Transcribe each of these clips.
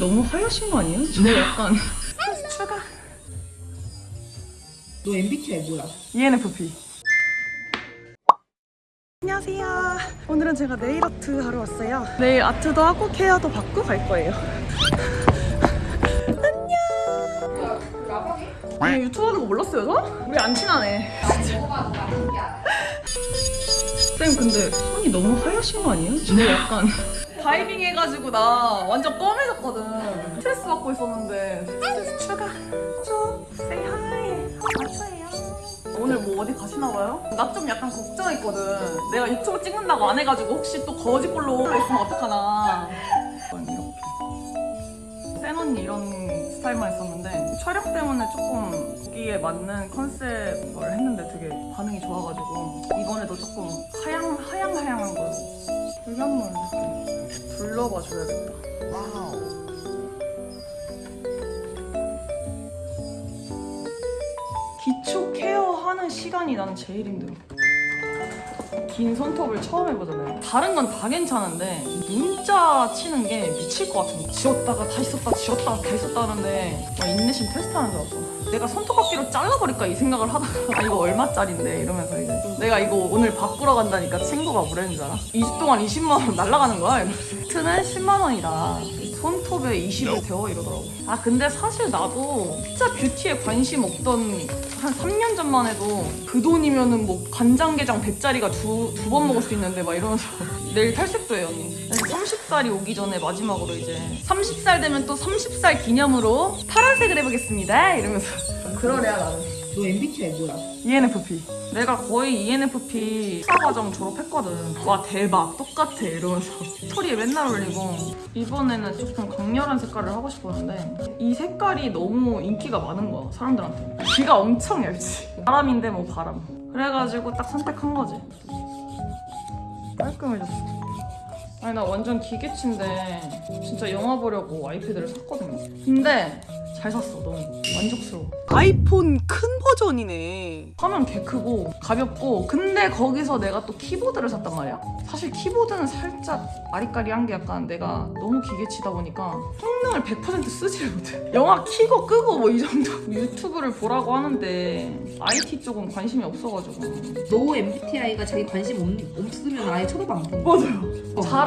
너무 하얗신 거 아니에요? 저 약간. 추가 너 MBTI 뭐야? ENFP 안녕하세요. 오늘은 제가 네일 아트 하러 왔어요. 네일 아트도 하고 케어도 받고 갈 거예요. 안녕. 아니 유튜브 하는 거 몰랐어요 저? 우리 안 친하네. 쌤 근데 손이 너무 하얗신 거 아니에요? 저 약간 다이빙 해가지고 나 완전 검해졌거든. 스트레스 받고 있었는데 스트레스 추가. 좀 say hi. 맞춰요. 오늘 뭐 어디 가시나 봐요? 나 좀 약간 걱정했거든. 내가 유튜브 찍는다고 안 해가지고 혹시 또 거짓골로 있으면 어떡하나. 이렇게. 센 언니 이런 스타일만 했었는데 촬영 때문에 조금 거기에 맞는 컨셉을 했는데 되게 반응이 좋아가지고 이번에도 조금 하양 하양 하양한 걸로 둘러봐 줘야겠다. 기초 케어하는 시간이 나는 제일 힘들어 긴 손톱을 처음 해보잖아요. 다른 건 다 괜찮은데 문자 치는 게 미칠 것거 지웠다가 다시 썼다 지웠다가 다시 썼다 하는데 막 인내심 테스트하는 줄 알았어. 내가 손톱깎이로 잘라버릴까 이 생각을 하다가 아 이거 얼마짜린데 이러면서 이제 내가 이거 오늘 바꾸러 간다니까 친구가 뭐라는 줄 알아? 2주 동안 20만 원 날라가는 거야? 이러면서. 트는 10만 원이다 손톱에 20을 데워 이러더라고. 아 근데 사실 나도 진짜 뷰티에 관심 없던 한 3년 전만 해도 그 돈이면은 뭐 간장게장 100짜리가 두 두 번 먹을 수 있는데 막 이러면서 내일 탈색도 해요 언니. 30살이 오기 전에 마지막으로 이제 30살 되면 또 30살 기념으로 파란색을 해보겠습니다 이러면서. 그러래야 나는 너 MBTI 뭐야? ENFP 내가 거의 ENFP 수사과정 졸업했거든. 와 대박. 똑같아 이러면서. 스토리에 맨날 올리고. 이번에는 조금 강렬한 색깔을 하고 싶었는데 이 색깔이 너무 인기가 많은 거야 사람들한테. 귀가 엄청 얇지. 바람인데 뭐 바람. 그래가지고 딱 선택한 거지. 깔끔해졌어 아니 나 완전 기계치인데 진짜 영화 보려고 아이패드를 샀거든요. 근데 잘 샀어 너무. 만족스러워. 아이폰 큰 버전이네. 화면 개 크고 가볍고 근데 거기서 내가 또 키보드를 샀단 말이야. 사실 키보드는 살짝 아리까리한 게 약간 내가 너무 기계치다 보니까 성능을 100% 쓰지를 못해. 영화 키고 끄고 뭐 이 정도. 유튜브를 보라고 하는데 IT 쪽은 관심이 없어가지고. 너 MBTI가 자기 관심 없, 없으면 아예 쳐다도 안 보는 맞아요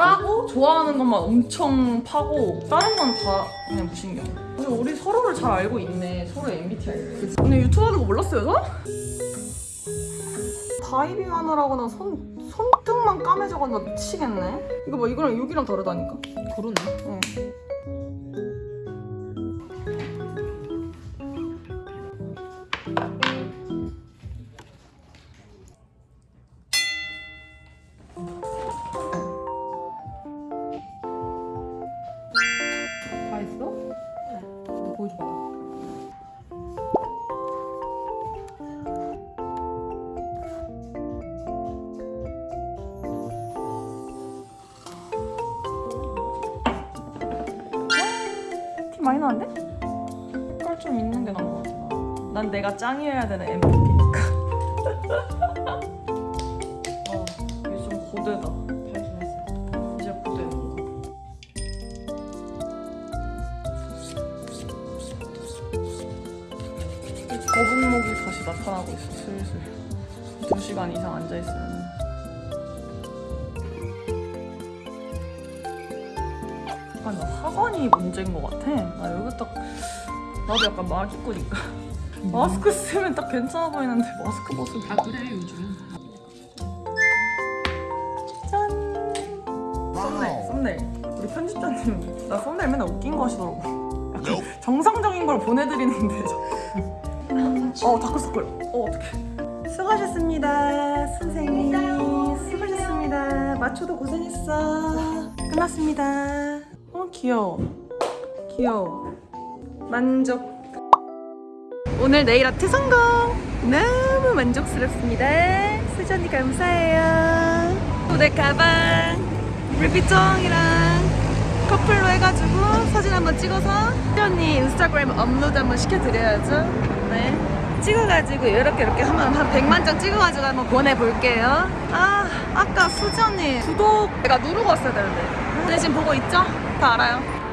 잘하고 좋아하는 것만 엄청 파고 다른 건 다 그냥 무신경. 그래서 우리 서로를 잘 알고 있네. 서로의 MBTI를 오늘 유튜브 하는 거 몰랐어요 저? 다이빙 하느라고는 손, 손등만 까매져가지고 나 미치겠네. 이거 봐 이거랑 여기랑 다르다니까? 그러네. 응. 많이 나는데? 색깔 좀 있는 게 나은 것 같아. 난 내가 짱이어야 되는 MVP니까. 어, 이게 좀 고되다. 발전했어 이제 고되는 거 거북목이 다시 나타나고 있어. 슬슬. 2시간 이상 앉아있으면 나 학원이 문제인 것 같아. 나 여기 딱 나도 약간 마기꾼이니까 마스크 쓰면 딱 괜찮아 보이는데 마스크 벗으면 아 그래 요즘 짠! 썸네일 썸네일. 우리 편집자님 나 썸네일 맨날 웃긴 거 하시더라고. 약간 정상적인 걸 보내드리는데 저... 어 다크서클. 어 어떡해. 수고하셨습니다 선생님. 수고하셨습니다. 마초도 고생했어. 끝났습니다. 어 귀여워. 귀여워. 만족. 오늘 네일 아트 성공! 너무 만족스럽습니다. 수전이 감사해요. 또내 가방 루비통이랑 커플로 해가지고 사진 한번 찍어서 수전이 인스타그램 업로드 한번 시켜드려야죠. 네. 찍어가지고 이렇게 이렇게 하면 한 100만 장 찍어가지고 한번 보내볼게요. 아 아까 수지 언니 구독 내가 누르고 왔어야 되는데. 근데 지금 보고 있죠? 다 알아요